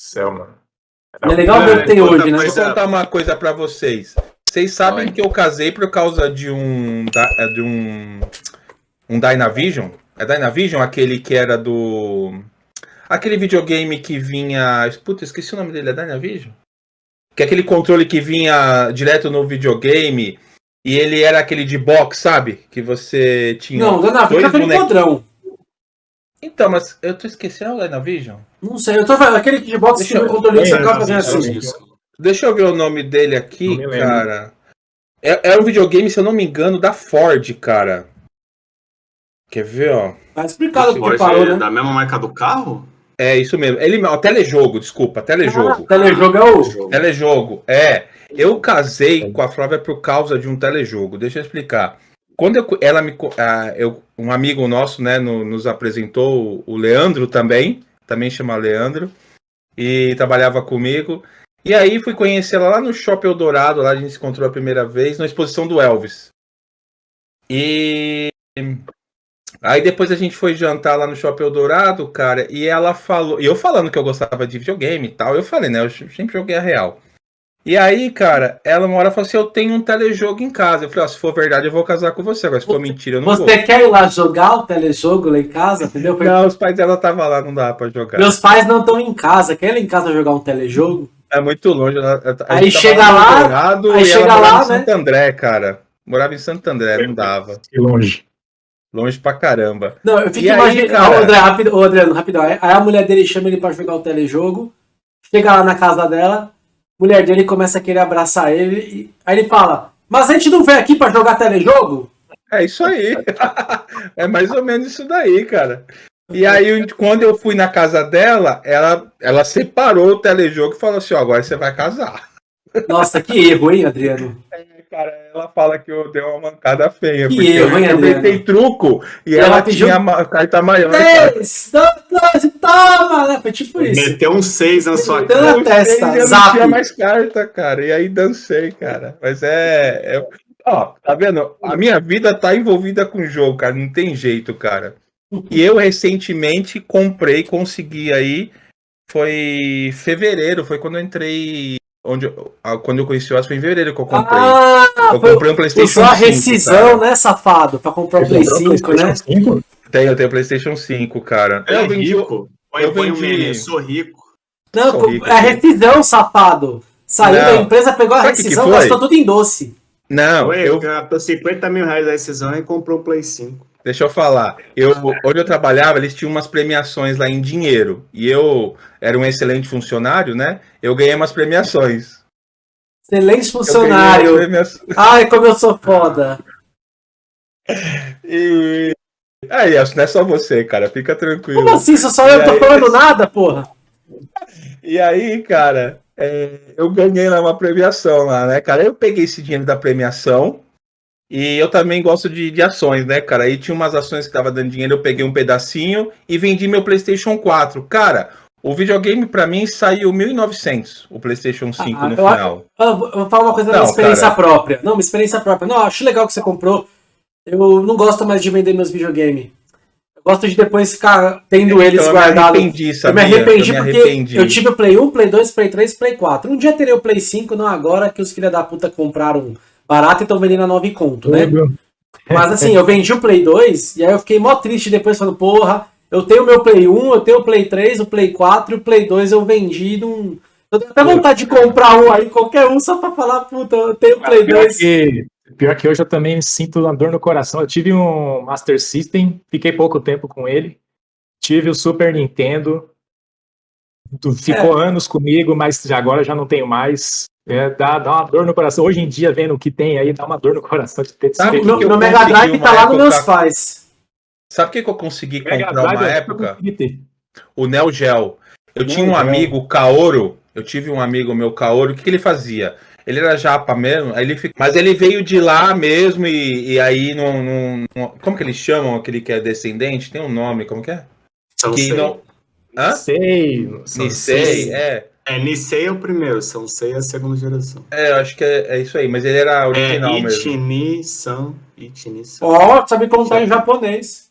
céu, mano. Não é legal ver o que tem hoje, né? coisa- eu contar uma coisa pra vocês. Vocês sabem Vai. que eu casei por causa de um. da- é, de um. Um Dynavision? É Dynavision? Aquele que era do. Aquele videogame que vinha. Puta, esqueci o nome dele, é Dynavision? Que é aquele controle que vinha direto no videogame e ele era aquele de box, sabe? Que você tinha. Não, Vica dois foi bonequinhos. podrão. Então, mas eu tô esquecendo o Dynavision? Não sei, eu tô falando, aquele de box que Deixa o eu- controle você É, não, fazendo não, assim. Deixa eu ver o nome dele aqui, cara. É, é um videogame, se eu não me engano, da Ford, cara. Quer ver, ó? Tá explicado porque parou, ser né? da mesma marca do carro? É isso mesmo. Ele, ó, telejogo, desculpa, telejogo. Ah, telejogo é o. Telejogo, é. Eu casei com a Flávia por causa de um telejogo. Deixa eu explicar. Quando eu, ela me, eu, um amigo nosso, né, no- nos apresentou o Leandro também, também chama Leandro, e trabalhava comigo. E aí fui conhecer ela lá no Shopping Eldorado, lá a gente se encontrou a primeira vez, na exposição do Elvis. E aí depois a gente foi jantar lá no Shopping Eldorado, cara, e ela falou, e eu falando que eu gostava de videogame e tal, eu falei, né, eu sempre joguei a real. E aí, cara, ela uma hora falou assim: Eu tenho um telejogo em casa. Eu falei: ó, Se for verdade, eu vou casar com você. Agora, se for mentira, eu não vou. Você quer ir lá jogar o telejogo lá em casa, entendeu? Foi- Não, os pais dela estavam lá, não dá pra jogar. Meus pais não estão em casa, querem em casa jogar um telejogo? É muito longe. Aí chega lá, aí e chega lá, em Santo André, cara. Morava em Santo André, não dava. Que longe. Longe pra caramba. Não, eu fico E imaginando. cara? Ô, André, rápido, Adriano, rapidão. Aí a mulher dele chama ele pra jogar o telejogo. Chega lá na casa dela, mulher dele começa a querer abraçar ele. E... Aí ele fala: Mas a gente não veio aqui pra jogar telejogo? É isso aí. é mais ou menos isso daí, cara. E aí, quando eu fui na casa dela, ela, ela separou o telejogo e falou assim: ó, agora você vai casar. Nossa, que erro, hein, Adriano? Cara, ela fala que eu dei uma mancada feia. Que porque eu Adriano? inventei truco e, E ela, ela pediu- tinha ma- carta maior. cara. Três, dois, toma, né? Foi tipo isso. Meteu um 6 na sua cara. na testa, Eu não zap. tinha mais carta, cara. E aí dancei, cara. Mas é. é- Ó, tá vendo? A minha vida tá envolvida com jogo, cara. Não tem jeito, cara. E eu recentemente comprei, consegui aí. Foi fevereiro, foi quando eu entrei. Onde quando eu conheci o Oz, foi em fevereiro que eu comprei. Ah, eu foi, comprei um PlayStation usou a 5, rescisão, né, safado? Pra comprar o Play comprou 5, né? PlayStation 5? Tenho, eu tenho PlayStation 5, cara. É Eu vendi. rico. Eu vendi- meme, sou rico. Não, Sou rico, é rescisão, safado. Saiu Não. da empresa, pegou a Sabe rescisão, gastou tudo em doce. Não, Foi, eu, gastou 50 mil reais da rescisão e comprou o Play 5. Deixa eu falar. Eu, onde eu trabalhava, eles tinham umas premiações lá em dinheiro. E eu era um excelente funcionário, né? Eu ganhei umas premiações. Excelente funcionário. premiações. Ai, como eu sou foda. E... Aí, acho que não é só você, cara. Fica tranquilo. Como assim? Só só eu E tô aí? falando nada, porra? E aí, cara, é, eu ganhei lá uma premiação lá, né, cara? Eu peguei esse dinheiro da premiação e eu também gosto de, de ações, né, cara? Aí tinha umas ações que tava dando dinheiro, eu peguei um pedacinho e vendi meu PlayStation 4. Cara, o videogame pra mim saiu 1.900, o PlayStation 5 Ah, no eu final. Eu vou falar uma coisa da Não, minha experiência cara. própria. Não, minha experiência própria. Não, acho legal que você comprou. Eu não gosto mais de vender meus videogames. Eu gosto de depois ficar tendo eles Então, eu me guardados. arrependi, Eu me sabia? arrependi Eu porque arrependi. eu tive o Play 1, Play 2, Play 3, Play 4. Um dia terei o Play 5, não agora que os filha da puta compraram barato e estão vendendo a 9 conto, né? Mas assim, eu vendi o Play 2 e aí eu fiquei mó triste depois falando, porra, eu tenho o meu Play 1, eu tenho o Play 3, o Play 4 e o Play 2 eu vendi num. Eu tenho até vontade de comprar um aí, qualquer um, só pra falar, puta, eu tenho o Play Pior 2. que, pior que hoje eu também sinto uma dor no coração. Eu tive um Master System, fiquei pouco tempo com ele. Tive o Super Nintendo, tu- ficou É. anos comigo, mas já- agora já não tenho mais. É, dá, dá uma dor no coração. Hoje em dia, vendo o que tem aí, dá uma dor no coração de ter Sabe O que meu, eu meu Mega Drive tá lá nos meus pais. Sabe o que, que eu consegui Mega comprar Drive, uma eu época? O Neo Geo. Eu Neo tinha um Geo. amigo, o Kaoro. Eu tive um amigo meu, Kaoro. O que, que ele fazia? Ele era japa mesmo, aí ele fica... mas ele veio de lá mesmo e, e aí não, não, não- Como que eles chamam aquele que é descendente? Tem um nome, como que é? São Que Sei. não. Hã? Sei. Nisei, é. É, Nisei é o primeiro, São Sei é a segunda geração. É, eu acho que é, é isso aí, mas ele era É original mesmo. Ichini, San, Ichini, San. Ó, sabe contar em japonês.